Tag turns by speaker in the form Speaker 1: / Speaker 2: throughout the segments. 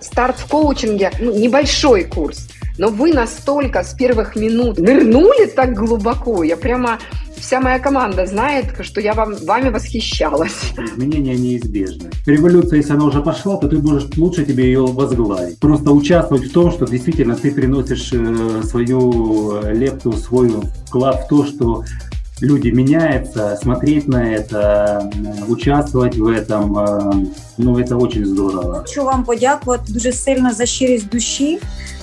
Speaker 1: Старт в коучинге, ну, небольшой курс, но вы настолько с первых минут нырнули так глубоко, я прямо вся моя команда знает, что я вам, вами восхищалась.
Speaker 2: Изменения неизбежны. Революция, если она уже пошла, то ты можешь лучше тебе ее возглавить. Просто участвовать в том, что действительно ты приносишь э, свою лепту, свой вклад в то, что люди меняются, смотреть на это, участвовать в этом, э, ну это очень здорово.
Speaker 3: Хочу вам подякувати дуже сильно за щирість душі,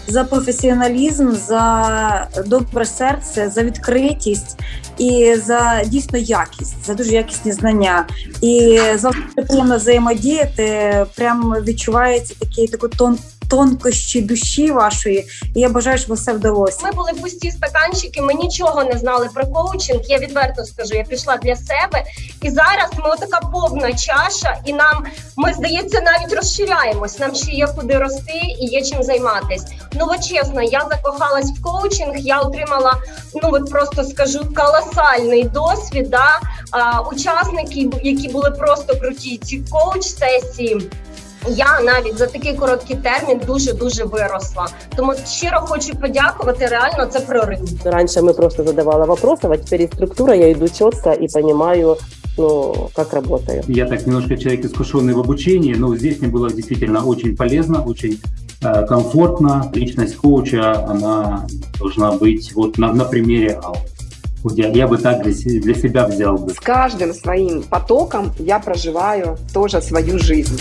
Speaker 3: за професіоналізм, за добре серце, за відкритість і за дійсно якість, за дуже якісні знання. І завжди приємно взаємодіяти. Прям відчувається такий таку тон. Тонкощі душі вашої, і я бажаю, щоб все вдалося.
Speaker 4: Ми були пусті стаканчики. Ми нічого не знали про коучинг. Я відверто скажу, я пішла для себе, і зараз ми отака повна чаша, і нам ми здається навіть розширяємось. Нам ще є куди рости і є чим займатись. Ну от чесно, я закохалась в коучинг. Я отримала ну от просто скажу колосальний досвід. Да? А, учасники, які були просто круті, ці коуч сесії. Я навіть за такий короткий термін дуже дуже виросла. Тому щиро хочу подякувати. Реально це прорив.
Speaker 5: Раньше мы просто задавала вопросы, а теперь и структура, я иду четко и понимаю, ну, как работаю.
Speaker 2: Я так немножко человек искушенный в обучении, но здесь мне было действительно очень полезно, очень э, комфортно. Личность коуча, она должна быть вот на, на примере Аллы. Я, я бы так для себя взял бы.
Speaker 1: С каждым своим потоком я проживаю тоже свою жизнь.